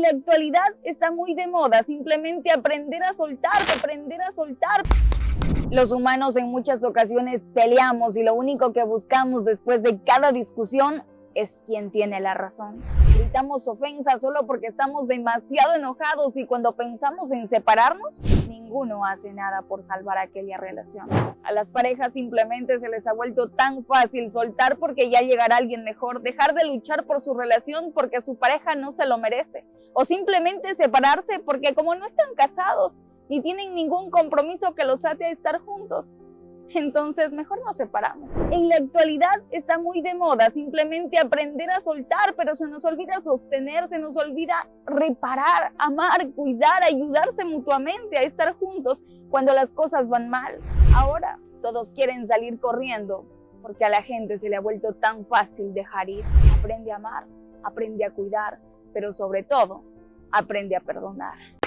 La actualidad está muy de moda simplemente aprender a soltar, aprender a soltar. Los humanos en muchas ocasiones peleamos y lo único que buscamos después de cada discusión es quien tiene la razón. Gritamos ofensas solo porque estamos demasiado enojados y cuando pensamos en separarnos, ninguno hace nada por salvar aquella relación. A las parejas simplemente se les ha vuelto tan fácil soltar porque ya llegará alguien mejor, dejar de luchar por su relación porque su pareja no se lo merece, o simplemente separarse porque como no están casados ni tienen ningún compromiso que los ate a estar juntos, entonces mejor nos separamos. En la actualidad está muy de moda simplemente aprender a soltar, pero se nos olvida sostener, se nos olvida reparar, amar, cuidar, ayudarse mutuamente a estar juntos cuando las cosas van mal. Ahora todos quieren salir corriendo porque a la gente se le ha vuelto tan fácil dejar ir. Aprende a amar, aprende a cuidar, pero sobre todo, aprende a perdonar.